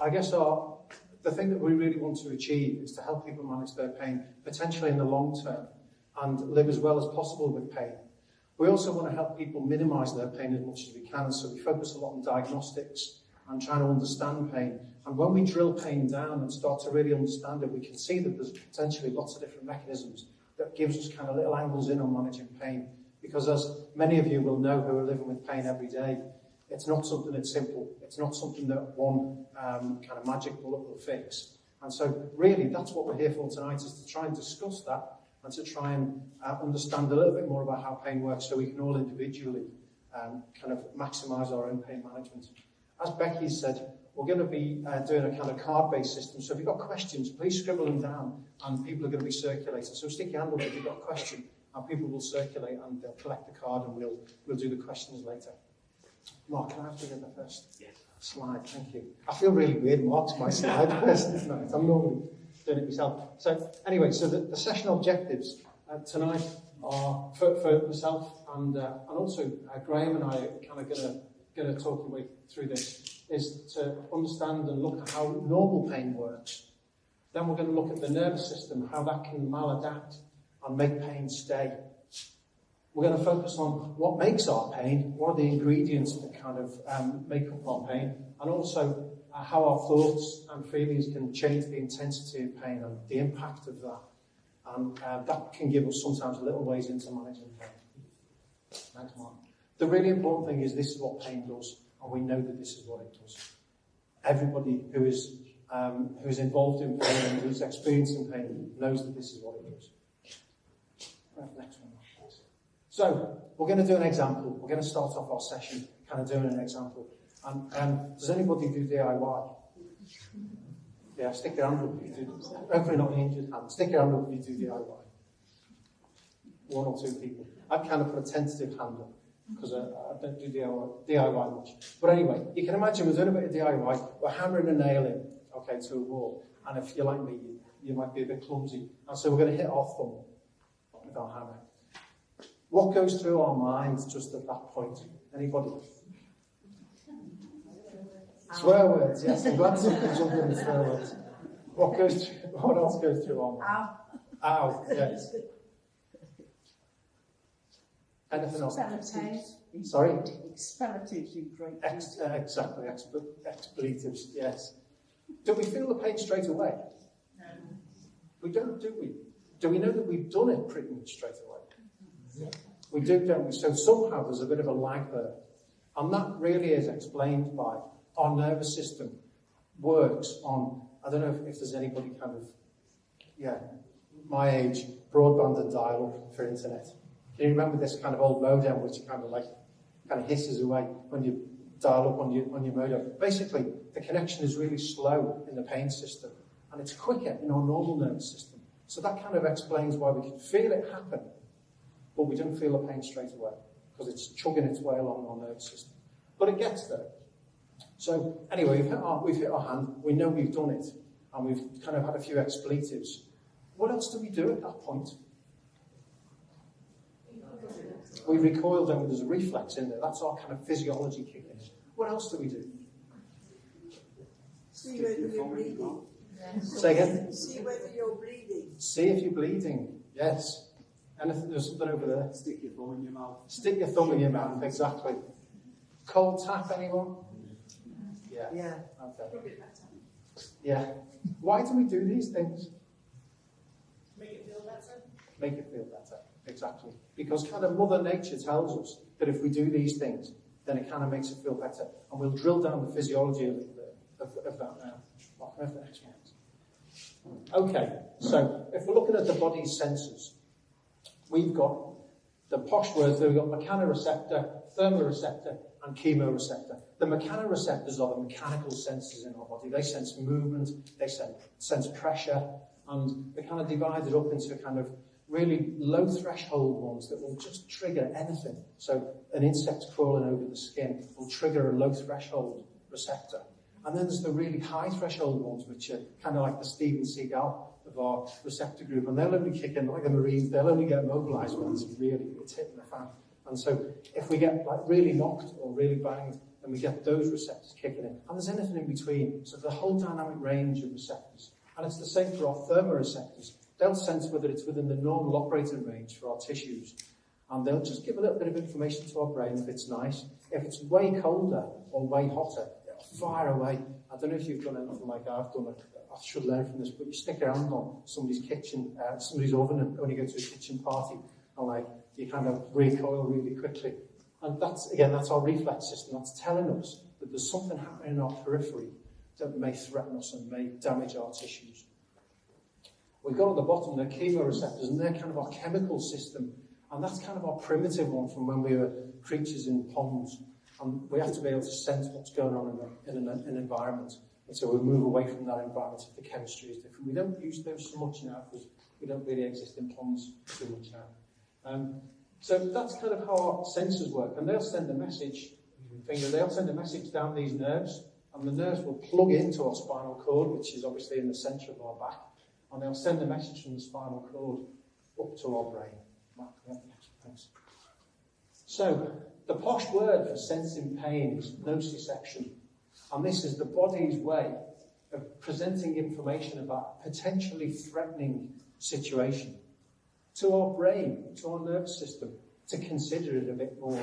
I guess our, the thing that we really want to achieve is to help people manage their pain, potentially in the long term, and live as well as possible with pain. We also want to help people minimize their pain as much as we can, so we focus a lot on diagnostics and trying to understand pain. And when we drill pain down and start to really understand it, we can see that there's potentially lots of different mechanisms that gives us kind of little angles in on managing pain. Because as many of you will know who are living with pain every day, It's not something that's simple. It's not something that one um, kind of magic bullet will fix. And so really that's what we're here for tonight is to try and discuss that and to try and uh, understand a little bit more about how pain works so we can all individually um, kind of maximize our own pain management. As Becky said, we're going to be uh, doing a kind of card-based system. So if you've got questions, please scribble them down and people are going to be circulating. So stick your hand up if you've got a question and people will circulate and they'll collect the card and we'll, we'll do the questions later. Mark, can I have the first yeah. slide? Thank you. I feel really weird. Mark's my slide person tonight. I'm normally doing it myself. So anyway, so the, the session objectives uh, tonight are for, for myself and uh, and also uh, Graham and I are kind of going to going to talk your way through this is to understand and look at how normal pain works. Then we're going to look at the nervous system, how that can maladapt and make pain stay. We're going to focus on what makes our pain, what are the ingredients that kind of um, make up our pain, and also uh, how our thoughts and feelings can change the intensity of pain and the impact of that. And uh, that can give us sometimes little ways into managing pain. Thanks, Mark. The really important thing is this is what pain does, and we know that this is what it does. Everybody who is um, who is involved in pain and who's experiencing pain knows that this is what it does. Next one. So, we're going to do an example. We're going to start off our session kind of doing an example. And does anybody do DIY? Yeah, stick your hand up if you do. Hopefully not an injured hand. Stick your hand up if you do DIY. One or two people. I've kind of put a tentative hand up because I, I don't do DIY, DIY much. But anyway, you can imagine we're doing a bit of DIY. We're hammering a nail in, okay, to a wall. And if you're like me, you, you might be a bit clumsy. And so we're going to hit our thumb with our hammer. What goes through our minds just at that point? Anybody? Swear words, yes. I'm glad something jumped in swear words. What goes through, what else goes through our minds? Ow. Ow, yes. Anything else? Expletives. Sorry? Expletives in great Ex uh, Exactly, Expl expletives, yes. Do we feel the pain straight away? No. We don't, do we? Do we know that we've done it pretty much straight away? We do, don't we? So somehow there's a bit of a lag there. And that really is explained by our nervous system works on, I don't know if, if there's anybody kind of, yeah, my age, broadband and dial-up for internet. Can you remember this kind of old modem which kind of like, kind of hisses away when you dial up on your, on your modem? Basically, the connection is really slow in the pain system and it's quicker in our normal nervous system. So that kind of explains why we can feel it happen but we don't feel the pain straight away because it's chugging its way along our nervous system. But it gets there. So anyway, we've hit, our, we've hit our hand, we know we've done it, and we've kind of had a few expletives. What else do we do at that point? We recoil down, there's a reflex in there. That's our kind of physiology kicking in. What else do we do? See whether you're bleeding. Say again? See whether you're bleeding. See if you're bleeding, yes. Anything, there's something over there. Stick your thumb in your mouth. Stick your thumb in your mouth, exactly. Cold tap, anyone? Yeah. Yeah. Okay. Yeah. Why do we do these things? Make it feel better. Make it feel better, exactly. Because kind of Mother Nature tells us that if we do these things, then it kind of makes it feel better. And we'll drill down the physiology of, of, of that now. Well, the next one. Okay, so if we're looking at the body's senses, we've got the posh words, we've got mechanoreceptor, thermoreceptor, and chemoreceptor. The mechanoreceptors are the mechanical senses in our body. They sense movement, they sense, sense pressure, and they're kind of divided up into kind of really low threshold ones that will just trigger anything. So an insect crawling over the skin will trigger a low threshold receptor. And then there's the really high threshold ones, which are kind of like the Steven Seagal of our receptor group, and they'll only kick in like the Marines, they'll only get mobilized when it's really it's hitting the fan. And so if we get like really knocked or really banged, then we get those receptors kicking in. And there's anything in between. So the whole dynamic range of receptors. And it's the same for our thermoreceptors. They'll sense whether it's within the normal operating range for our tissues. And they'll just give a little bit of information to our brain if it's nice. If it's way colder or way hotter, far away. I don't know if you've done anything like I've done. I should learn from this, but you stick around on somebody's kitchen, uh, somebody's oven, and when you go to a kitchen party, and like you kind of recoil really quickly. And that's again, that's our reflex system. That's telling us that there's something happening in our periphery that may threaten us and may damage our tissues. We've got at the bottom the chemoreceptors, and they're kind of our chemical system, and that's kind of our primitive one from when we were creatures in ponds. And we have to be able to sense what's going on in, the, in an, an environment. And so we move away from that environment if the chemistry is different. We don't use those so much now because we don't really exist in ponds too much now. Um, so that's kind of how our sensors work. And they'll send a message, finger, they'll send a message down these nerves, and the nerves will plug into our spinal cord, which is obviously in the centre of our back, and they'll send a message from the spinal cord up to our brain. Thanks. So, the posh word for sensing pain is nociception, and this is the body's way of presenting information about a potentially threatening situation to our brain, to our nervous system, to consider it a bit more.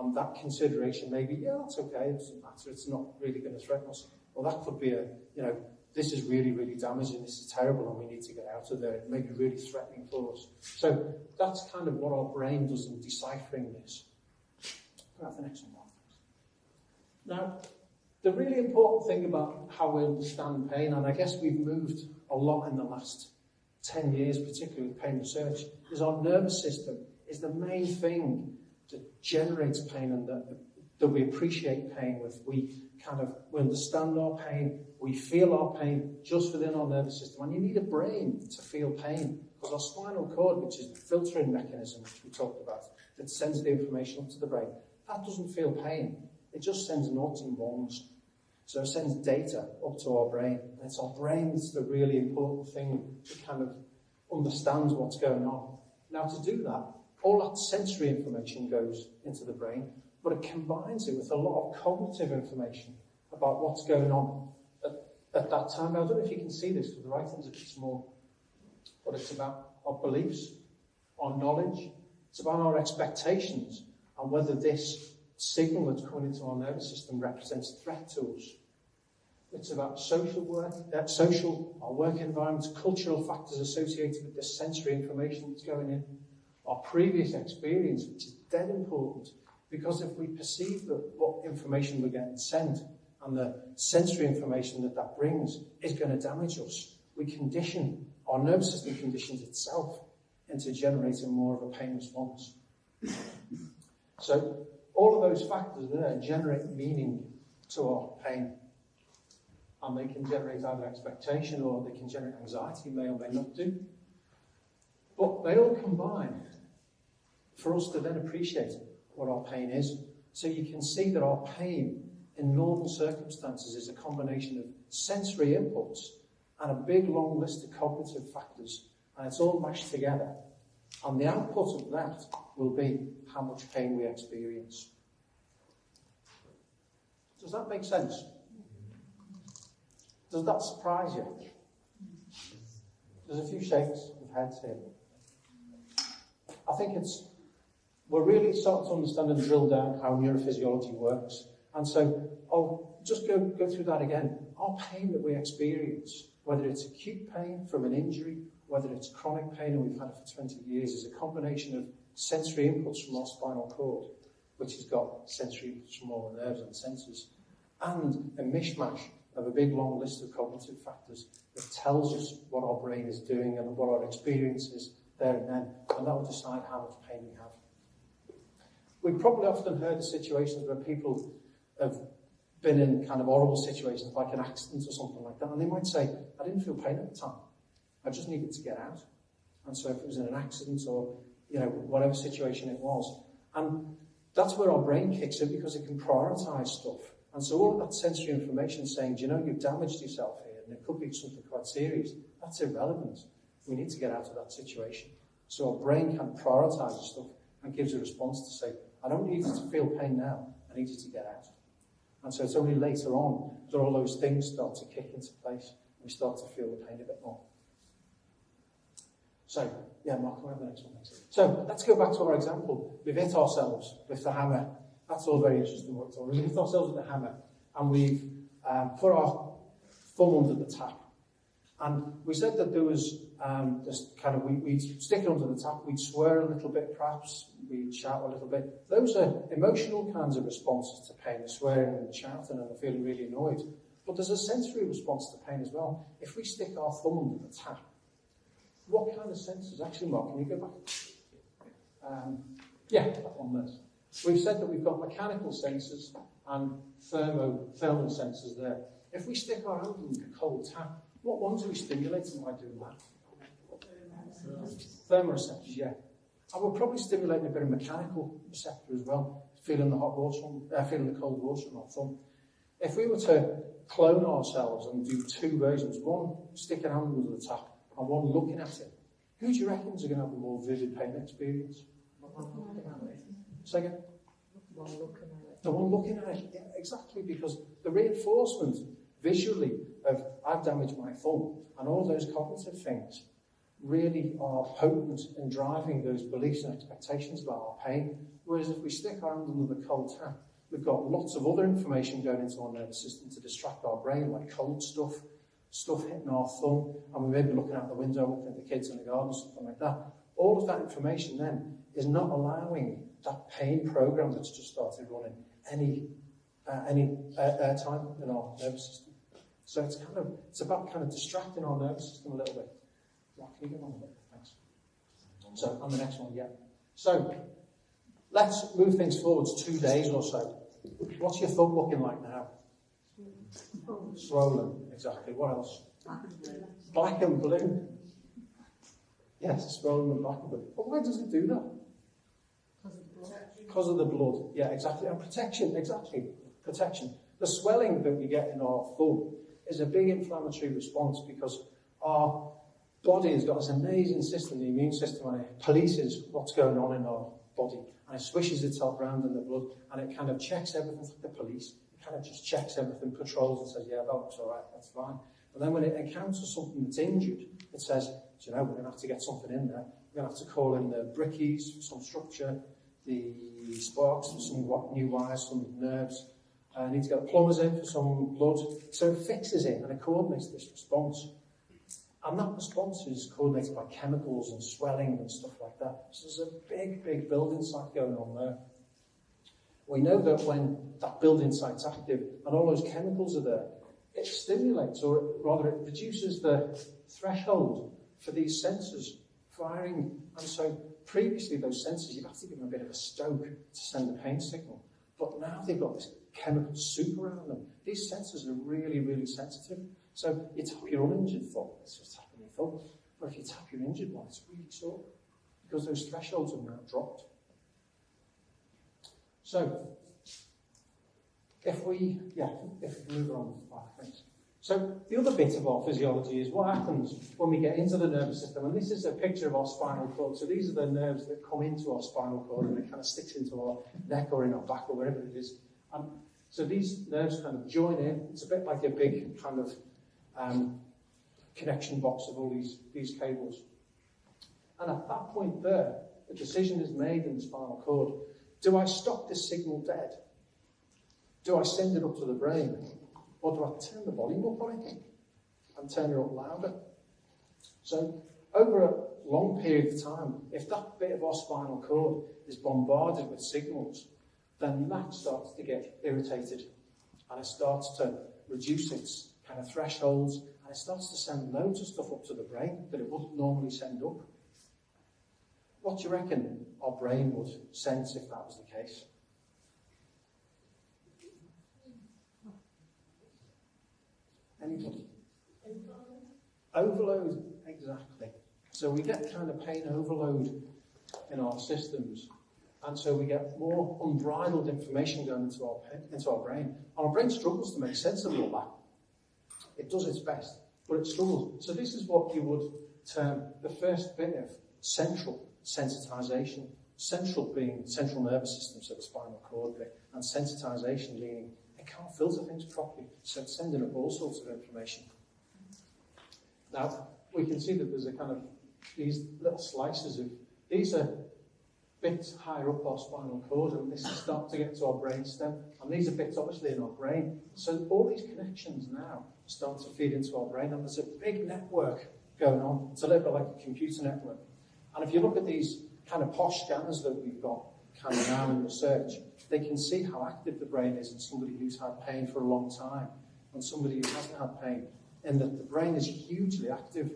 And that consideration may be, yeah, that's okay, it doesn't matter, it's not really going to threaten us. Well, that could be a, you know, this is really, really damaging, this is terrible, and we need to get out of there. It may be really threatening for us. So that's kind of what our brain does in deciphering this. The next one. Now, the really important thing about how we understand pain, and I guess we've moved a lot in the last 10 years, particularly with pain research, is our nervous system is the main thing that generates pain and that, that we appreciate pain with. We kind of we understand our pain, we feel our pain just within our nervous system. And you need a brain to feel pain because our spinal cord, which is the filtering mechanism which we talked about, that sends the information up to the brain, that doesn't feel pain. It just sends noughts and ones. So it sends data up to our brain. And it's our brain that's the really important thing that kind of understands what's going on. Now, to do that, all that sensory information goes into the brain, but it combines it with a lot of cognitive information about what's going on at, at that time. Now, I don't know if you can see this because the writing's a bit small, but it's about our beliefs, our knowledge, it's about our expectations, and whether this signal that's coming into our nervous system represents threat to us. It's about social work, uh, social, our work environments, cultural factors associated with the sensory information that's going in, our previous experience, which is dead important, because if we perceive that what information we're getting sent and the sensory information that that brings is going to damage us, we condition, our nervous system conditions itself into generating more of a pain response. So all of those factors there generate meaning to our pain. And they can generate either expectation or they can generate anxiety, may or may not do. But they all combine for us to then appreciate what our pain is. So you can see that our pain in normal circumstances is a combination of sensory inputs and a big long list of cognitive factors. And it's all mashed together. And the output of that will be how much pain we experience. Does that make sense? Does that surprise you? There's a few shakes of heads here. I think it's we're really starting to understand and drill down how neurophysiology works. And so I'll just go, go through that again. Our pain that we experience, whether it's acute pain from an injury, whether it's chronic pain, and we've had it for 20 years, is a combination of sensory inputs from our spinal cord, which has got sensory inputs from all the nerves and sensors, and a mishmash of a big long list of cognitive factors that tells us what our brain is doing and what our experience is there and then, and that will decide how much pain we have. We've probably often heard of situations where people have been in kind of horrible situations like an accident or something like that, and they might say, I didn't feel pain at the time. I just needed to get out. And so if it was in an accident or, you know, whatever situation it was. And that's where our brain kicks in because it can prioritize stuff. And so all of that sensory information saying, do you know, you've damaged yourself here and it could be something quite serious, that's irrelevant. We need to get out of that situation. So our brain can prioritize stuff and gives a response to say, I don't need you to feel pain now. I need you to get out. And so it's only later on that all those things start to kick into place and we start to feel the pain a bit more. So, yeah, Mark, can we have the next one? Thanks. So, let's go back to our example. We've hit ourselves with the hammer. That's all very interesting work. We've hit ourselves with the hammer and we've um, put our thumb under the tap. And we said that there was um, just kind of, we, we'd stick it under the tap, we'd swear a little bit perhaps, we'd shout a little bit. Those are emotional kinds of responses to pain, swearing and shouting and feeling really annoyed. But there's a sensory response to pain as well. If we stick our thumb under the tap, what kind of senses? Actually, Mark, can you go back? Um, yeah, that one there. We've said that we've got mechanical sensors and thermo, thermal sensors there. If we stick our hand in the cold tap, what ones are we stimulating by doing that? Thermoreceptors, yeah. And we're probably stimulating a bit of mechanical receptor as well, feeling the hot water, on, uh, feeling the cold water on our thumb. If we were to clone ourselves and do two versions, one stick an hand under the tap and one looking at it, who do you reckon is going to have a more vivid pain experience? Second? The one looking at it, yeah, exactly, because the reinforcement visually of I've damaged my thumb and all those cognitive things really are potent in driving those beliefs and expectations about our pain. Whereas if we stick our hand under the cold tap, we've got lots of other information going into our nervous system to distract our brain, like cold stuff, stuff hitting our thumb, and we may be looking out the window, looking at the kids in the garden, something like that. All of that information then is not allowing that pain program that's just started running any uh, any uh, airtime in our nervous system. So it's kind of it's about kind of distracting our nervous system a little bit. Can you get on with it? Thanks. So on the next one, yeah. So let's move things forwards two days or so. What's your thumb looking like now? Swollen, exactly. What else? Black and blue. Yes, swollen and black and blue. But why does it do that? Because of the blood. Yeah, exactly. And protection, exactly. Protection. The swelling that we get in our thumb is a big inflammatory response because our body has got this amazing system, the immune system, and it polices what's going on in our body. And it swishes itself around in the blood and it kind of checks everything like the police. kind of just checks everything, patrols and says, yeah, that looks all right, that's fine. But then when it encounters something that's injured, it says, you know, we're going to have to get something in there. We're going to have to call in the brickies for some structure, the sparks for some new wires, some nerves. Uh, I need to get plumbers in for some blood. So it fixes it and it coordinates this response. And that response is coordinated by chemicals and swelling and stuff like that. So there's a big, big building site going on there. We know that when that building site's active and all those chemicals are there, it stimulates, or rather it reduces the threshold for these sensors firing. And so previously those sensors, you'd have to give them a bit of a stoke to send the pain signal. But now they've got this chemical soup around them. These sensors are really, really sensitive. So you tap your uninjured foot, it's just tapping your thumb. But if you tap your injured one, it's really sore because those thresholds have now dropped. So, if we, yeah, if we move on, thanks. So the other bit of our physiology is what happens when we get into the nervous system, and this is a picture of our spinal cord. So these are the nerves that come into our spinal cord and it kind of sticks into our neck or in our back or wherever it is. And so these nerves kind of join in. It's a bit like a big kind of um, connection box of all these, these cables. And at that point there, the decision is made in the spinal cord Do I stop this signal dead? Do I send it up to the brain? Or do I turn the volume up on it and turn it up louder? So, over a long period of time, if that bit of our spinal cord is bombarded with signals, then that starts to get irritated and it starts to reduce its kind of thresholds and it starts to send loads of stuff up to the brain that it wouldn't normally send up. What do you reckon our brain would sense if that was the case? Anybody? Overload, exactly. So we get kind of pain overload in our systems. And so we get more unbridled information going into our, into our brain. Our brain struggles to make sense of all that. It does its best, but it struggles. So this is what you would term the first bit of central sensitization. Central being central nervous system, so the spinal cord bit, and sensitization meaning it can't filter things properly, so it's sending up all sorts of information. Now, we can see that there's a kind of, these little slices of, these are bits higher up our spinal cord, and this is starting to get to our brain stem, and these are bits obviously in our brain. So all these connections now start to feed into our brain, and there's a big network going on. It's a little bit like a computer network. And if you look at these kind of posh scanners that we've got coming out in research, they can see how active the brain is in somebody who's had pain for a long time and somebody who hasn't had pain, and that the brain is hugely active.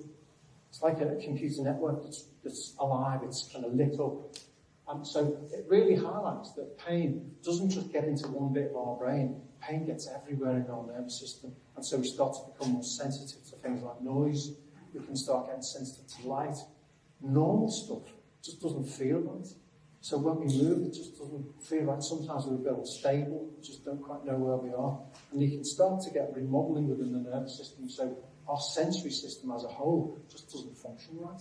It's like a, computer network that's, that's alive, it's kind of lit up. And so it really highlights that pain doesn't just get into one bit of our brain, pain gets everywhere in our nervous system. And so we start to become more sensitive to things like noise, we can start getting sensitive to light. Normal stuff just doesn't feel right. So when we move, it just doesn't feel right. Sometimes we're a bit unstable, just don't quite know where we are. And you can start to get remodeling within the nervous system. So our sensory system as a whole just doesn't function right.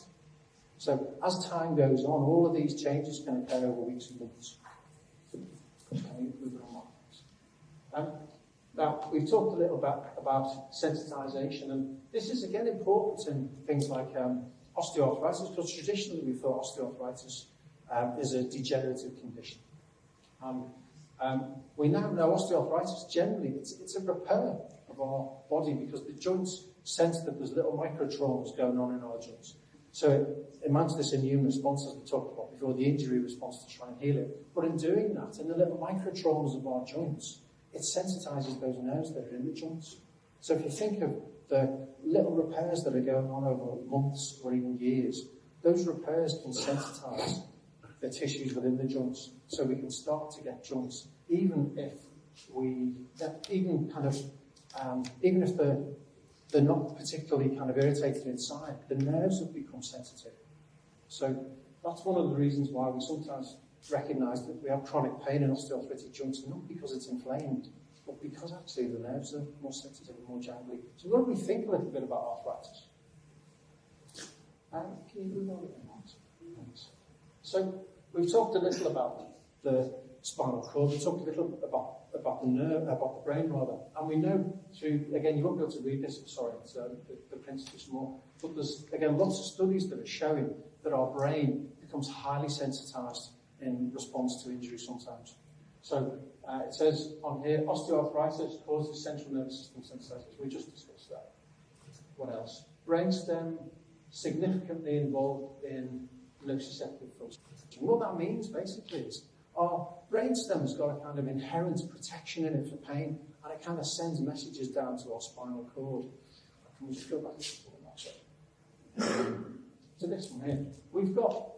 So as time goes on, all of these changes can occur over weeks and months. Um, now, we've talked a little bit about sensitization, and this is again important in things like um, osteoarthritis, because traditionally we thought osteoarthritis um, is a degenerative condition. Um, um, we now know osteoarthritis generally, it's, it's a repair of our body because the joints sense that there's little microtraumas going on in our joints. So it, mounts this immune response, as we talked about before, the injury response to try and heal it. But in doing that, in the little microtraumas of our joints, it sensitizes those nerves that are in the joints. So if you think of the little repairs that are going on over months or even years, those repairs can sensitize the tissues within the joints. So we can start to get joints, even if we, even kind of, um, even if they're, they're not particularly kind of irritated inside, the nerves have become sensitive. So that's one of the reasons why we sometimes recognize that we have chronic pain in osteoarthritic joints, not because it's inflamed, but because actually the nerves are more sensitive and more jangly. So we've got a little bit about arthritis. Um, can you move on? Thanks. So we've talked a little about the spinal cord. We talked a little about about the nerve, about the brain rather, and we know through again you won't be able to read this. Sorry, it's, uh, the, the print's too small. But there's again lots of studies that are showing that our brain becomes highly sensitized in response to injury sometimes. So uh, it says on here, osteoarthritis causes central nervous system sensitization. We just discussed that. What else? Brainstem significantly involved in nociceptive filtration. What that means basically is our brainstem's got a kind of inherent protection in it for pain, and it kind of sends messages down to our spinal cord. Can we just go back to this one here? We've got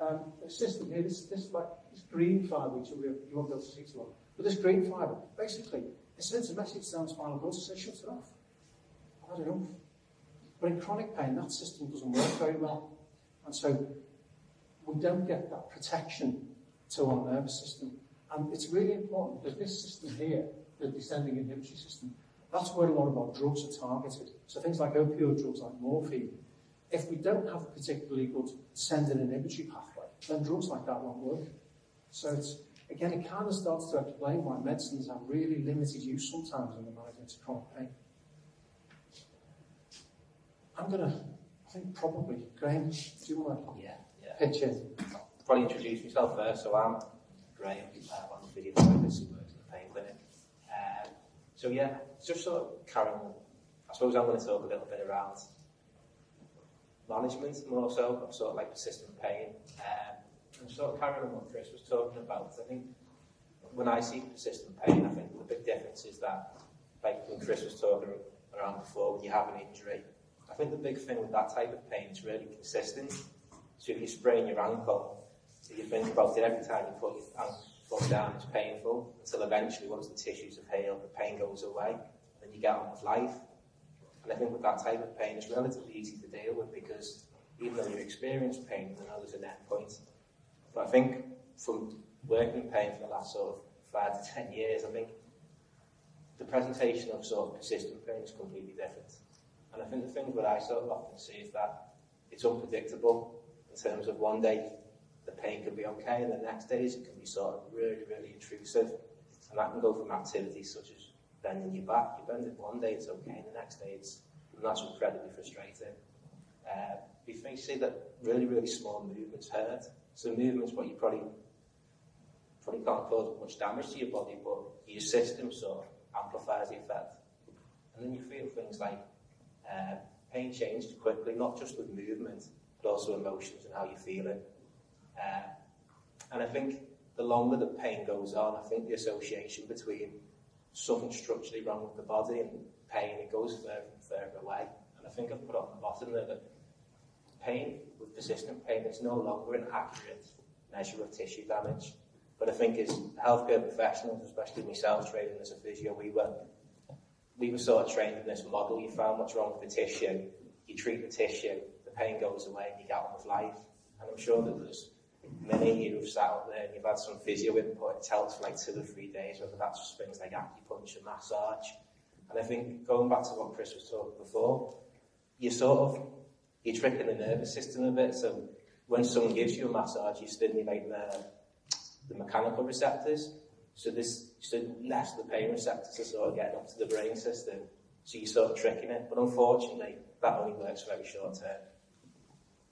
um, a system here, this, this like green fibre, which you won't be able to see long, but this green fibre, basically, it sends a message down spinal cord to say, shut it off. I've had enough. But in chronic pain, that system doesn't work very well. And so we don't get that protection to our nervous system. And it's really important that this system here, the descending inhibitory system, that's where a lot of our drugs are targeted. So things like opioid drugs like morphine, if we don't have a particularly good sending inhibitory pathway, then drugs like that won't work. So it's, again, it kind of starts to explain why medicines have really limited use sometimes in the management of chronic pain. I'm going to, I think probably, Graham, do you want to yeah, yeah. pitch in? Probably introduce myself first. So I'm Graham, I'm on the physiotherapist who works in the pain clinic. Um, so yeah, just sort of carrying on. I suppose I'm going to talk a little bit around management more so, of sort of like persistent pain. Um, and of carrying on what Chris was talking about, I think when I see persistent pain, I think the big difference is that, like when Chris was talking around before, when you have an injury, I think the big thing with that type of pain is really consistent. So if you sprain your ankle, if you think about it every time you put your foot down, it's painful, until eventually, once the tissues have healed, the pain goes away, and you get on with life. And I think with that type of pain, it's relatively easy to deal with because even though you experience pain, you know there's an end point. But I think from working with pain for the last sort of five to ten years, I think the presentation of sort of persistent pain is completely different. And I think the thing that I sort of often see is that it's unpredictable in terms of one day the pain can be okay, and the next days it can be sort of really, really intrusive. And that can go from activities such as bending your back. You bend it one day, it's okay, and the next day it's, and that's incredibly frustrating. Uh, we may see that really, really small movements hurt. So movements, what you probably probably can't cause much damage to your body, but your system sort of amplifies the effect. And then you feel things like uh, pain changes quickly, not just with movement, but also emotions and how you feel it. Uh, and I think the longer the pain goes on, I think the association between something structurally wrong with the body and pain, it goes further and further away. And I think I've put on the bottom there that pain, with persistent pain, is no longer an accurate measure of tissue damage. But I think as healthcare professionals, especially myself training as a physio, we were we were sort of trained in this model. You found what's wrong with the tissue, you treat the tissue, the pain goes away, and you get on with life. And I'm sure that there's many of you who've sat out there and you've had some physio input. It helps for like two or three days, whether that's things like acupuncture, massage. And I think going back to what Chris was talking before, you sort of you're tricking the nervous system a bit. So when someone gives you a massage, you stimulate the, the mechanical receptors. So this so less the pain receptors are sort of getting up to the brain system. So you're sort of tricking it. But unfortunately, that only works very short term.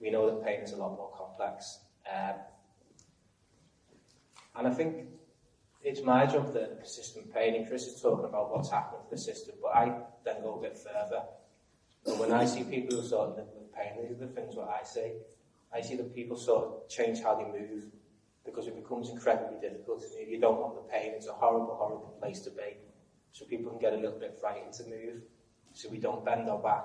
We know that pain is a lot more complex. Um, and I think it's my job that persistent pain, and Chris is talking about what's happening to the system, but I then go a bit further. And when I see people who sort of pain, these are the things what I see. I see that people sort of change how they move because it becomes incredibly difficult move. You don't want the pain. It's a horrible, horrible place to be. So people can get a little bit frightened to move. So we don't bend our back.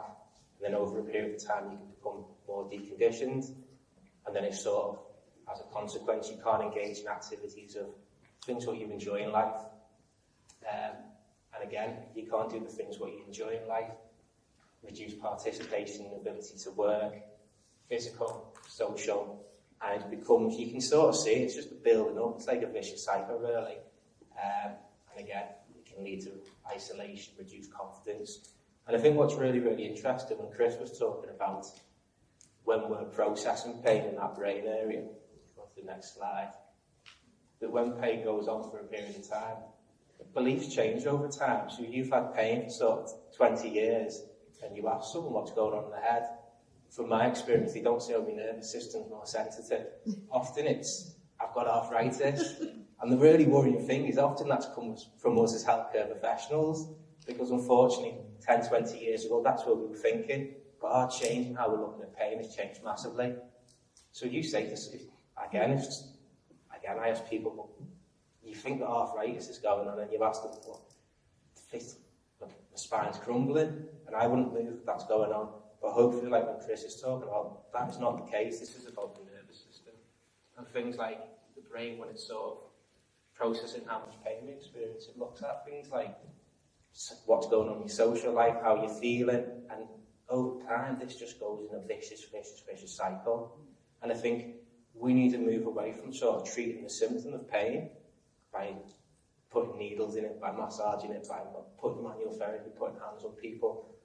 And then over a period of time, you can become more deconditioned. And then it sort of, as a consequence, you can't engage in activities of things what you enjoy in life. Um, and again, you can't do the things what you enjoy in life. Reduce participation, ability to work, physical, social, and it becomes, you can sort of see it's just building up. It's like a vicious cycle, really. Um, and again, it can lead to isolation, reduced confidence. And I think what's really, really interesting when Chris was talking about when we're processing pain in that brain area, go to the next slide, that when pain goes on for a period of time, beliefs change over time. So you've had pain for sort of 20 years, and you ask someone what's going on in their head, from my experience, they don't say, oh, my nervous system's more sensitive. Often it's, I've got arthritis. and the really worrying thing is often that comes from us as healthcare professionals, because unfortunately, 10, 20 years ago, that's what we were thinking. But our change in how we're looking at pain has changed massively. So you say this, if, again, if, again, I ask people, well, you think that arthritis is going on, and you've asked them, well, the spine's crumbling, and I wouldn't move if that's going on. But hopefully, like when Chris is talking about, that is not the case. This is about the nervous system. And things like the brain, when it's sort of processing how much pain we experience, it looks at things like what's going on in your social life, how you're feeling, and over time, this just goes in a vicious, vicious, vicious cycle. And I think we need to move away from sort of treating the symptom of pain by putting needles in it, by massaging it, by putting manual therapy, putting hands on people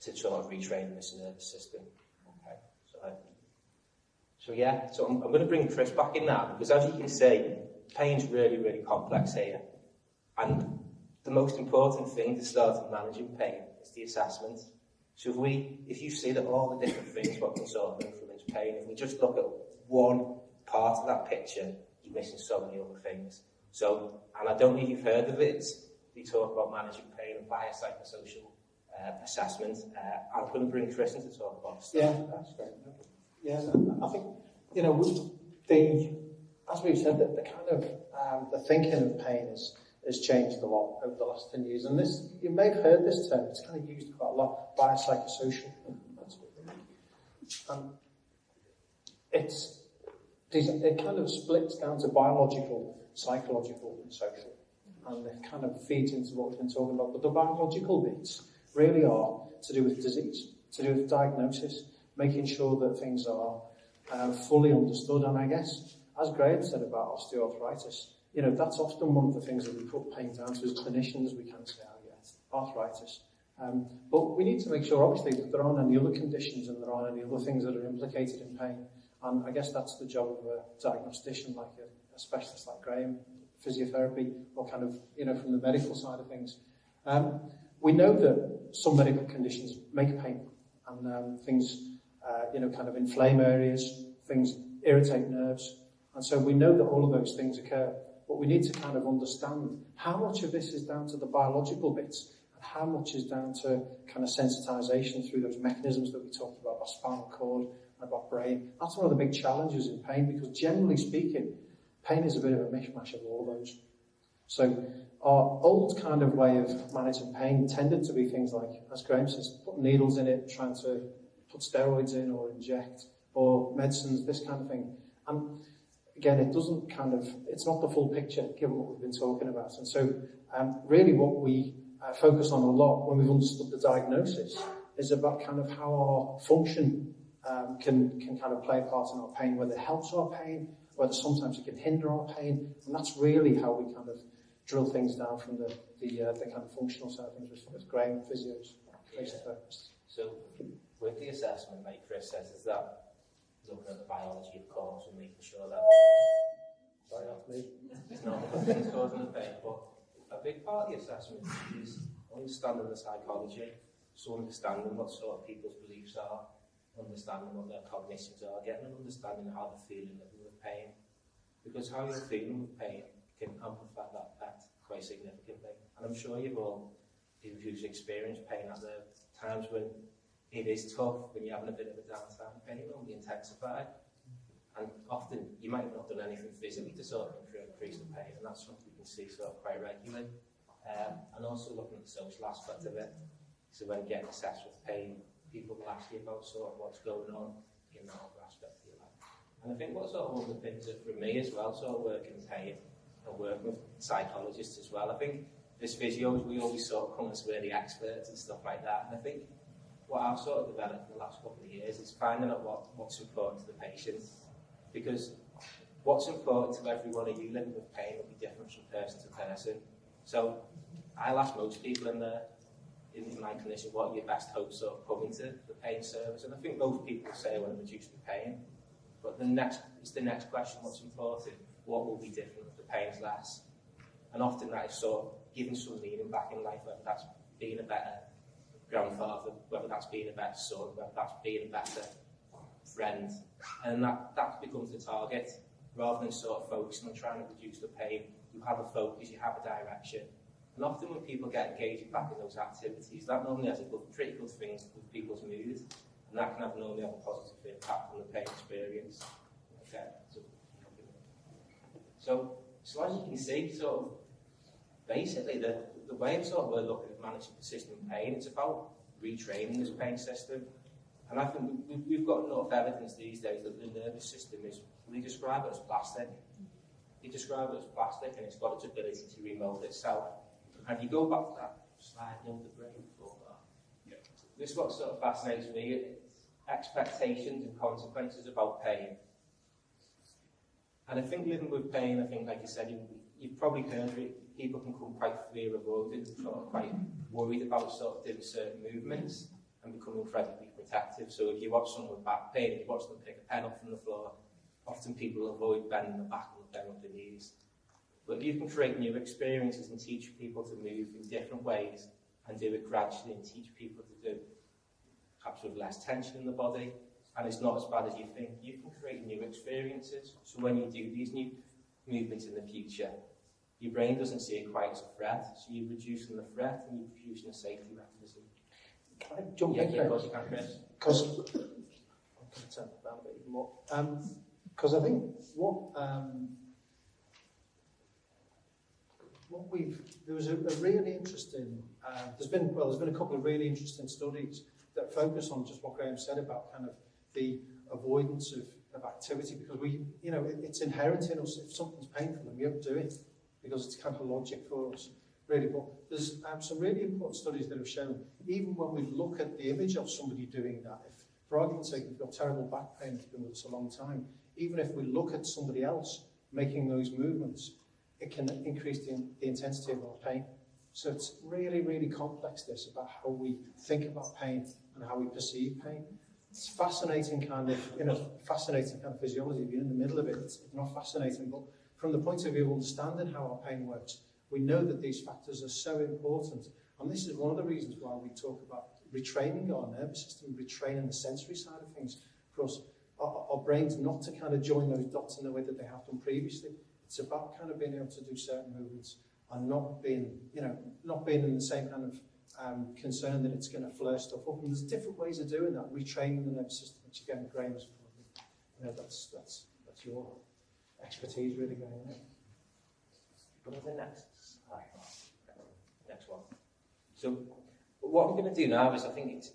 to sort of retrain this nervous system. Okay, so, so yeah, so I'm, I'm going to bring Chris back in now because as you can see, pain's really, really complex here. And the most important thing to start managing pain is the assessment. So if we, if you see that all the different things what can sort of influence pain, if we just look at one part of that picture, you're missing so many other things. So, and I don't know if you've heard of it, we talk about managing pain and biopsychosocial uh, assessment. Uh, I'm going to bring Chris in to talk about stuff. Yeah, that's great. Yeah, I think, you know, the, as we've said, that the kind of, um, the thinking of pain is, has changed a lot over the last 10 years. And this, you may have heard this term, it's kind of used quite a lot, biopsychosocial. Um, it's, it kind of splits down to biological, psychological, and social. And it kind of feeds into what we've been talking about. But the biological bits really are to do with disease, to do with diagnosis, making sure that things are uh, fully understood. And I guess, as Graham said about osteoarthritis, you know, that's often one of the things that we put pain down to as clinicians. We can say, oh, yes, arthritis. Um, but we need to make sure, obviously, that there aren't any other conditions and there aren't any other things that are implicated in pain. And I guess that's the job of a diagnostician like a, specialist like Graham, physiotherapy, or kind of, you know, from the medical side of things. Um, we know that some medical conditions make pain and um, things, uh, you know, kind of inflame areas, things irritate nerves. And so we know that all of those things occur, but we need to kind of understand how much of this is down to the biological bits and how much is down to kind of sensitization through those mechanisms that we talked about, our spinal cord and about brain. That's one of the big challenges in pain because generally speaking, pain is a bit of a mishmash of all those. So our old kind of way of managing pain tended to be things like, as Graham says, put needles in it, trying to put steroids in or inject, or medicines, this kind of thing. And again, it doesn't kind of, it's not the full picture given what we've been talking about. And so um, really what we uh, focus on a lot when we've understood the diagnosis is about kind of how our function um, can, can kind of play a part in our pain, whether it helps our pain, whether sometimes it can hinder our pain. And that's really how we kind of drill things down from the, the, uh, the kind of functional side of things with, with Graham, physios, physiotherapists. So with the assessment, like Chris says, is that looking at the biology, of course, and making sure that sorry, me. It's not things causing the pain, but a big part of the assessment is understanding the psychology, so understanding what sort of people's beliefs are, understanding what their cognitions are, getting an understanding of how they're feeling pain. Because how you're feeling with pain can amplify that effect quite significantly. And I'm sure you've all, if you've experienced pain, at the times when it is tough, when you're having a bit of a downtime, pain will be intensified. And often you might have not done anything physically to sort of increase the pain, and that's something we can see sort of quite regularly. Um, and also looking at the social aspect of it. So when you get assessed with pain, people will ask you about sort of what's going on in that other aspect of your life. And I think what sort of one of the things that for me as well, sort of working in pain and working with psychologists as well, I think as physios we always sort of come as we're the experts and stuff like that. And I think what I've sort of developed in the last couple of years is finding out what, what's important to the patient. Because what's important to every one of you living with pain will be different from person to person. So I'll ask most people in the in, my condition what are your best hopes of coming to the pain service, and I think most people say I want to reduce the pain. But the next it's the next question, what's important? What will be different if the pain's less? And often that is sort of giving some meaning back in life, whether that's being a better grandfather, whether that's being a better son, whether that's being a better friend. And that, that becomes the target. Rather than sort of focusing on trying to reduce the pain, you have a focus, you have a direction. And often when people get engaged back in those activities, that normally has a good, pretty good thing with people's mood, and that can have normally have a positive impact on the pain experience. Okay. So, so, so as you can see, sort of, basically the, the way of sort of we're looking at managing persistent pain, it's about retraining this pain system. And I think we, we've got enough evidence these days that the nervous system is, we describe it as plastic. We describe it as plastic and it's got its ability to remold itself. And you go back to that slide, you the brain. This is what sort of fascinates me expectations and consequences about pain. And I think living with pain, I think, like you said, you, you've probably heard it, people can come quite fear avoidant, sort of quite worried about sort of doing certain movements and become incredibly protective. So if you watch someone with back pain, if you watch them pick a pen up from the floor, often people avoid bending the back and bend their knees. But if you can create new experiences and teach people to move in different ways and do it gradually and teach people to do. Perhaps with less tension in the body, and it's not as bad as you think. You can create new experiences, so when you do these new movements in the future, your brain doesn't see it quite as a threat, so you're reducing the threat and you're producing a safety mechanism. Can I jump yeah, in yeah, there? Chris. Because I'm going to turn a bit more. Because um, I think what um, what we've, there was a, a really interesting, uh, there's been, well, there's been a couple of really interesting studies that focus on just what Graham said about kind of the avoidance of, of activity because we, you know, it, it's inherent in us. If something's painful, then we don't do it because it's kind of logic for us, really. But there's um, some really important studies that have shown, even when we look at the image of somebody doing that, if, for argument's sake, you've got terrible back pain, it's been with us a long time, even if we look at somebody else making those movements, it can increase the, the intensity of our pain. So it's really, really complex this about how we think about pain and how we perceive pain. It's fascinating kind of, you know, fascinating kind of physiology. If you're in the middle of it, it's not fascinating, but from the point of view of understanding how our pain works, we know that these factors are so important. And this is one of the reasons why we talk about retraining our nervous system, retraining the sensory side of things, for us, our, our brains not to kind of join those dots in the way that they have done previously. It's about kind of being able to do certain movements and not being, you know, not being in the same kind of um, concern that it's going to flare stuff up. And there's different ways of doing that. Retraining the nervous system, which again, Graham is probably, you know, that's that's that's your expertise really going in. Go to the next slide. Next one. So, what I'm going to do now is I think it's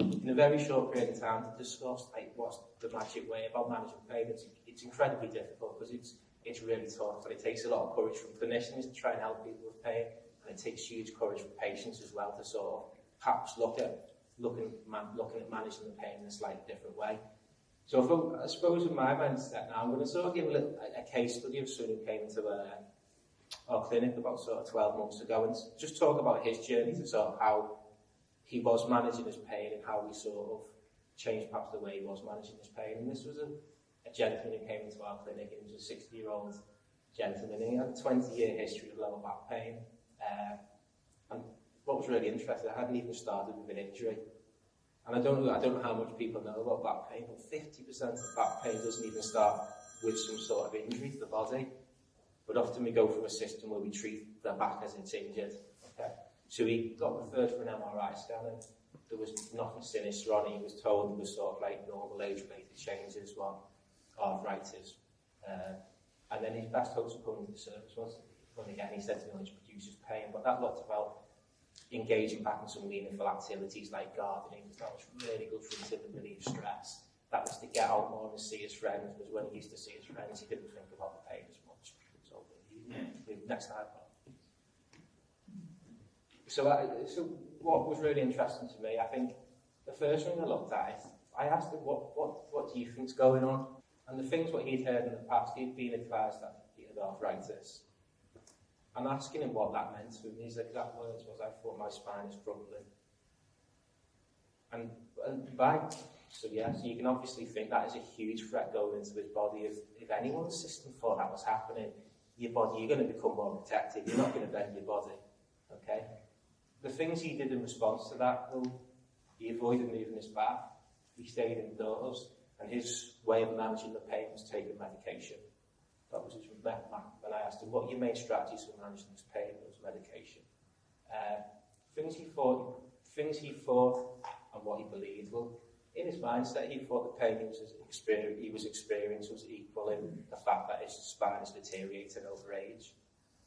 in a very short period of time to discuss like what's the magic way about managing pain. It's, it's incredibly difficult because it's It's really tough, but it takes a lot of courage from clinicians to try and help people with pain, and it takes huge courage from patients as well to sort of perhaps look at looking man, looking at managing the pain in a slightly different way. So I, I suppose in my mindset now, I'm going to sort of give a, little, a, a case study of someone who came into a, uh, our clinic about sort of 12 months ago and just talk about his journey to sort of how he was managing his pain and how we sort of changed perhaps the way he was managing his pain. And this was a a gentleman who came into our clinic. He was a 60 year old gentleman and he had a 20 year history of lower back pain. Uh, and what was really interesting, I hadn't even started with an injury. And I don't know, I don't know how much people know about back pain, but 50% of back pain doesn't even start with some sort of injury to the body. But often we go from a system where we treat the back as it's injured. Okay. So he got referred for an MRI scan and there was nothing sinister on it. He was told there was sort of like normal age-related changes. Well, arthritis. Uh, and then his best hopes of coming to the service was, when again, he said to me, it produces pain, but that looked about engaging back in some meaningful activities like gardening. That was really good for him to relieve stress. That was to get out more and see his friends, because when he used to see his friends, he didn't think about the pain as much. So, next slide. So, I, so what was really interesting to me, I think the first thing I looked at, I asked him, what, what, what do you think's going on? And the things what he'd heard in the past, he'd been advised that he had arthritis. I'm asking him what that meant to him, his exact words was, I thought my spine is crumbling. And, and by, so yeah, so you can obviously think that is a huge threat going into his body. If, if anyone's system thought that was happening, your body, you're going to become more protective. You're not going to bend your body. Okay? The things he did in response to that, though, he avoided moving his back. He stayed indoors. And his way of managing the pain was taking medication. That was his. When I asked him, what your main strategies for managing this pain? Was medication. Uh, things he thought, things he thought and what he believed. Well, in his mindset, he thought the pain he was, he was experiencing was equaling the fact that his spine is deteriorating over age.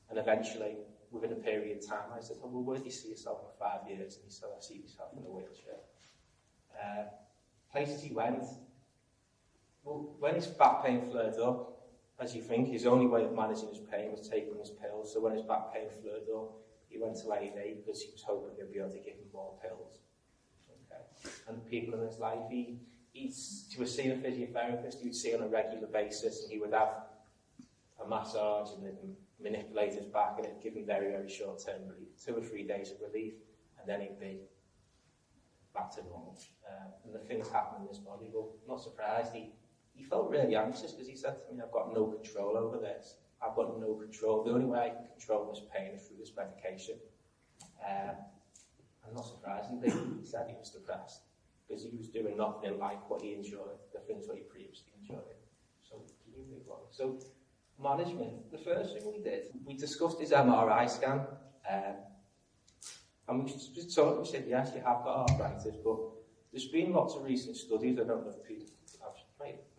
And eventually, within a period of time, I said, oh, well, where do you see yourself in five years? And he said, I see myself in a wheelchair. Uh, places he went, well, when his back pain flared up, as you think, his only way of managing his pain was taking his pills. So when his back pain flared up, he went to A&E because he was hoping they'd be able to give him more pills. Okay. And people in his life, he, he, he was seeing a physiotherapist he would see on a regular basis, and he would have a massage and then manipulate his back, and it'd give him very, very short-term relief, two or three days of relief, and then he'd be back to normal. Uh, and the things happening in his body, well, not surprised, he he felt really anxious because he said to me, I've got no control over this. I've got no control. The only way I can control this pain is through this medication. Um, and not surprisingly, he said he was depressed because he was doing nothing like what he enjoyed, the things that he previously enjoyed. So, can you move on? So, management, the first thing we did, we discussed his MRI scan. Um, and we just we said, yes, you have got arthritis, but there's been lots of recent studies, I don't know if people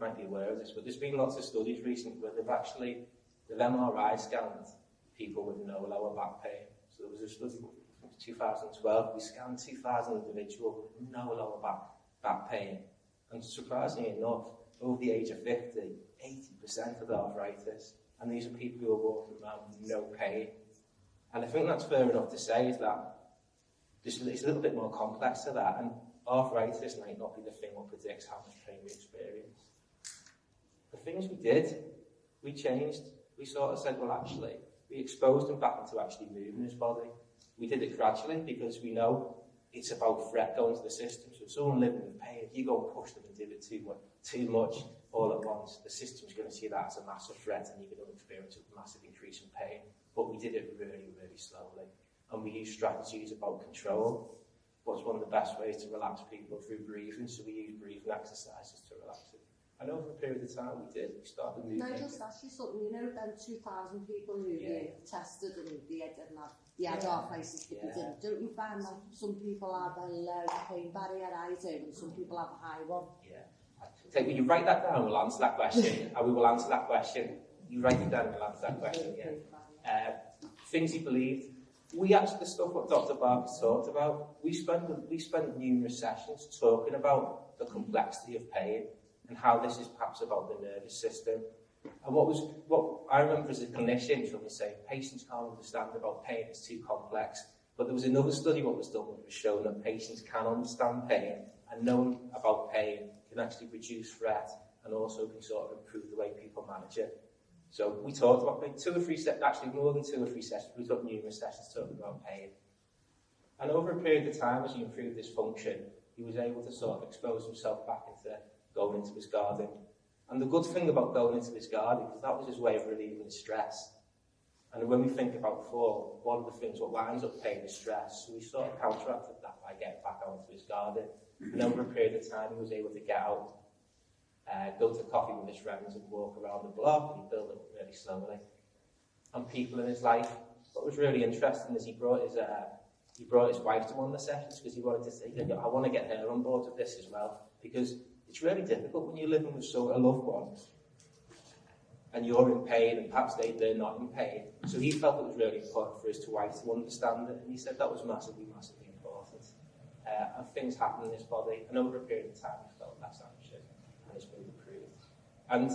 might be aware of this, but there's been lots of studies recently where they've actually, they've MRI scanned people with no lower back pain. So there was a study from 2012, we scanned 2,000 individuals with no lower back, back pain. And surprisingly enough, over the age of 50, 80% of the arthritis. And these are people who are walking around with no pain. And I think that's fair enough to say is that this, it's a little bit more complex to that. And arthritis might not be the thing that predicts how much pain we experience. The things we did, we changed. We sort of said, well, actually, we exposed him back into actually moving his body. We did it gradually because we know it's about threat going to the system. So if someone living with pain, if you go and push them and do it too much, too much all at once, the system's going to see that as a massive threat and you're going to experience a massive increase in pain. But we did it really, really slowly. And we used strategies about control. What's one of the best ways to relax people through breathing? So we use breathing exercises to relax them. And over a period of time, we did. We started moving. Nigel Sashi, something, you know, then 2,000 people who yeah. were tested and they didn't have, they had yeah. our places, but yeah. they didn't. Don't you find that some people have a low pain barrier, I do, and some people have a high one? Yeah. Take, when you write that down, we'll answer that question, and we will answer that question. You write it down, we'll answer that question, yeah. Uh, things he believed, we actually, the stuff what Dr. Barker talked about, we spent, we spent numerous sessions talking about the complexity of pain and how this is perhaps about the nervous system. And what was, what I remember as a clinician from saying, patients can't understand about pain, it's too complex. But there was another study what was done which was shown that patients can understand pain and knowing about pain can actually reduce threat and also can sort of improve the way people manage it. So we talked about two or three sessions, actually more than two or three sessions, we took numerous sessions talking about pain. And over a period of time, as he improved his function, he was able to sort of expose himself back into going into his garden. And the good thing about going into his garden is that was his way of relieving his stress. And when we think about fall, one of the things what winds up paying is stress. So we sort of counteracted that by getting back out into his garden. And over a period of time, he was able to get out uh, go to coffee with his friends and walk around the block and it up really slowly. And people in his life, what was really interesting is he brought his uh, he brought his wife to one of the sessions because he wanted to say, I want to get her on board with this as well because it's really difficult when you're living with so a loved one and you're in pain and perhaps they, they're not in pain. So he felt it was really important for his wife to understand it and he said that was massively, massively important. Uh, and things happen in his body and over a period of time he felt less anxious and it's been improved. And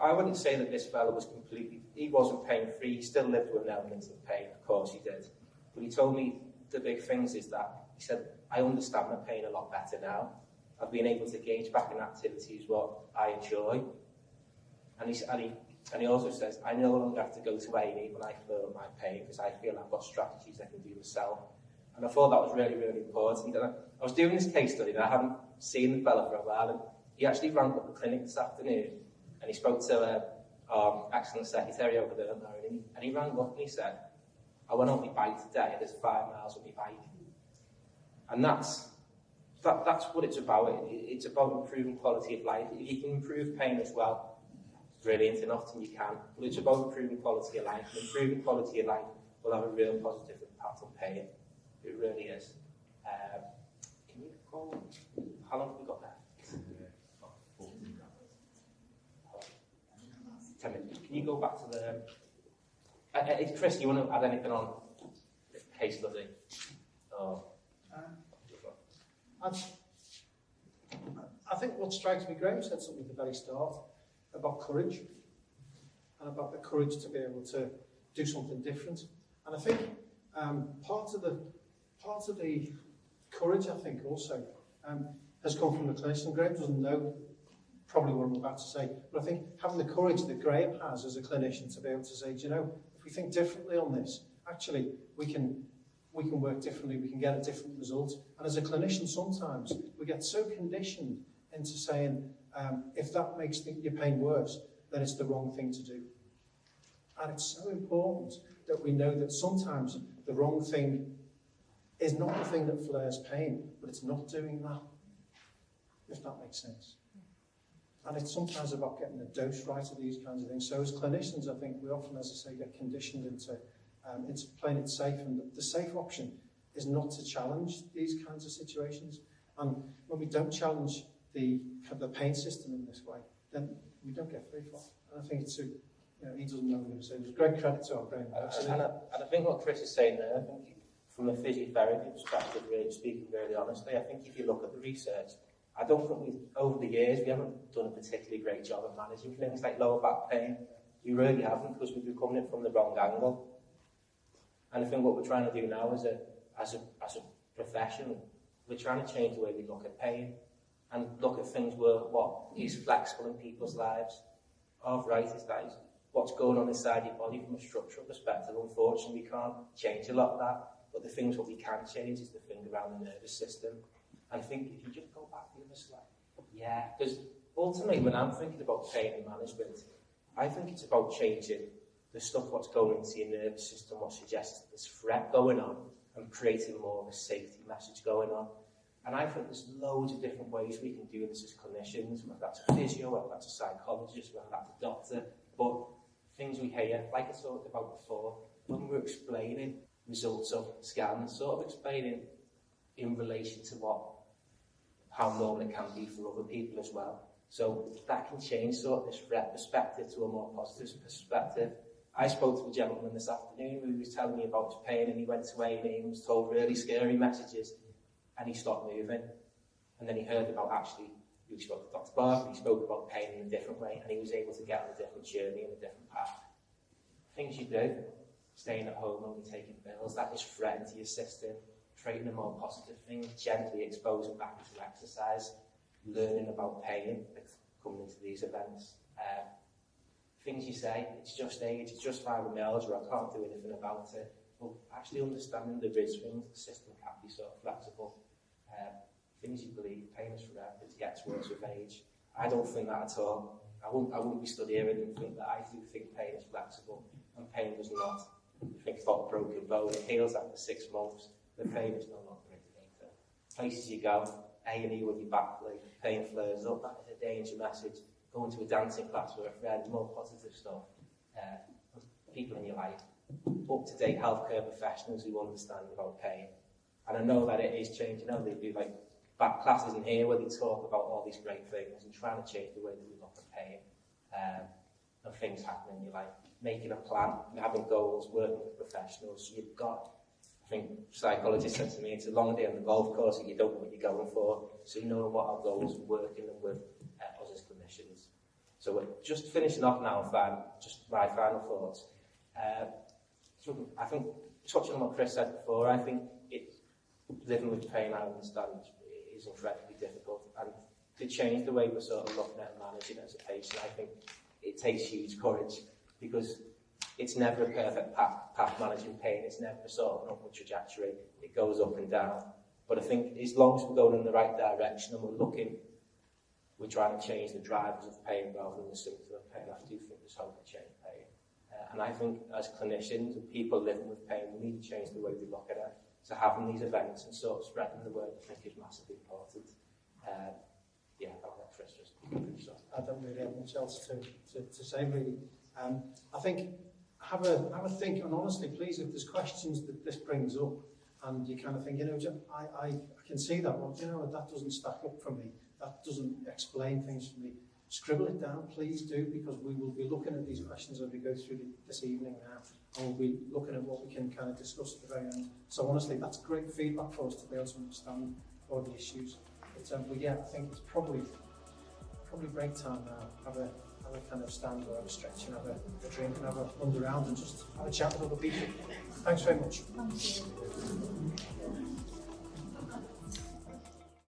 I wouldn't say that this fellow was completely, he wasn't pain free, he still lived with an element of pain, of course he did. But he told me the big things is that, he said, I understand my pain a lot better now. I've been able to engage back in activities what I enjoy. And he, and he, and he also says, I no longer have to go to A&E when I feel my pain because I feel I've got strategies I can do myself. And I thought that was really, really important. And I, I was doing this case study and I hadn't seen the fellow for a while. And he actually rang up the clinic this afternoon and he spoke to uh, our excellent secretary over there, and he, and he rang up and he said, I went on my bike today, there's five miles on my bike. And that's, that, that's what it's about. It, it's about improving quality of life. If you can improve pain as well, brilliant, and often you can. But it's about improving quality of life. And improving quality of life will have a real positive impact on pain. It really is. Um, can you go? How long have we got left? Ten minutes. Can you go back to the? Uh, uh, Chris, you want to add anything on case study? Oh. And I think what strikes me, Graham said something at the very start about courage and about the courage to be able to do something different. And I think um, part of the part of the courage, I think, also um, has come from the clinician. Graham doesn't know probably what I'm about to say, but I think having the courage that Graham has as a clinician to be able to say, do you know, if we think differently on this, actually we can we can work differently, we can get a different result. And as a clinician, sometimes we get so conditioned into saying, um, if that makes the, your pain worse, then it's the wrong thing to do. And it's so important that we know that sometimes the wrong thing is not the thing that flares pain, but it's not doing that, if that makes sense. And it's sometimes about getting the dose right of these kinds of things. So as clinicians, I think we often, as I say, get conditioned into um, it's playing it safe. And the safe option is not to challenge these kinds of situations. And when we don't challenge the, the pain system in this way, then we don't get very far. And I think it's a, you know, he doesn't know what I'm going to say. There's great credit to our brain. And, and, I, and I think what Chris is saying there, I think from a physiotherapy perspective, really speaking really honestly, I think if you look at the research, I don't think we, over the years, we haven't done a particularly great job of managing things like lower back pain. We really haven't because we've been coming in from the wrong angle. And I think what we're trying to do now is a, as a, as a profession, we're trying to change the way we look at pain and look at things where what is flexible in people's lives. That is what's going on inside your body from a structural perspective. Unfortunately, we can't change a lot of that, but the things what we can change is the thing around the nervous system. And think if you just go back the other side, yeah, because ultimately when I'm thinking about pain and management, I think it's about changing the stuff what's going to your nervous system, what suggests there's threat going on, and creating more of a safety message going on. And I think there's loads of different ways we can do this as clinicians, whether that's a physio, whether that's a psychologist, whether that's a doctor, but things we hear, like I talked about before, when we're explaining results of scans, sort of explaining in relation to what, how normal it can be for other people as well. So that can change sort of this threat perspective to a more positive perspective. I spoke to a gentleman this afternoon who was telling me about his pain and he went away and he was told really scary messages and he stopped moving. And then he heard about actually, he spoke to Dr. Barker, he spoke about pain in a different way and he was able to get on a different journey and a different path. Things you do, staying at home only taking pills, that is threatening to your system, creating a more positive thing, gently exposing back to exercise, learning about pain, coming into these events. Um, things you say, it's just age, it's just fibromyalgia, I can't do anything about it. But actually understanding the risk things, the system can be so flexible. Um, things you believe, pain is forever, it gets worse with age. I don't think that at all. I wouldn't, I wouldn't be stood here and think that I do think pain is flexible, and pain does not. You think about a broken bone, it heals after six months, the pain is no longer indicator. Places you go, A&E with your back leg, pain flares up, that is a danger message going to a dancing class with a friend, more positive stuff. Uh, people in your life, up-to-date healthcare professionals who understand about pain. And I know that it is changing. I know they do like back classes in here where they talk about all these great things and trying to change the way that we look at pain um, and things happening in your life. Making a plan, having goals, working with professionals. You've got I think psychologist said to me, it's a long day on the golf course and you don't know what you're going for. So you know what our goals working and with So we're just finishing off now, fan, just my final thoughts. Uh, so I think, touching on what Chris said before, I think it, living with pain, I understand, is incredibly difficult. And to change the way we're sort of looking at and managing as a patient, I think it takes huge courage because it's never a perfect path, path managing pain. It's never sort of an upward trajectory. It goes up and down. But I think as long as we're going in the right direction and we're looking we're trying to change the drivers of pain rather than the symptom of pain. I do think there's hope to change pain. Uh, and I think as clinicians and people living with pain, we need to change the way we look at it. So having these events and sort of spreading the word, I think is massively important. Uh, yeah, I'll let Chris just finish off. I don't really have much else to, to, to say, really. Um, I think have a, have a think, and honestly, please, if there's questions that this brings up, and you kind of think, you know, I, I, I can see that, well, you know, that doesn't stack up for me that doesn't explain things for me. Scribble it down, please do, because we will be looking at these questions as we go through this evening now, and we'll be looking at what we can kind of discuss at the very end. So honestly, that's great feedback for us to be able to understand all the issues. But, um, but yeah, I think it's probably probably break time now. Have a have a kind of stand or have a stretch and have a, a drink and have a wander around and just have a chat with other people. Thanks very much. Thank you.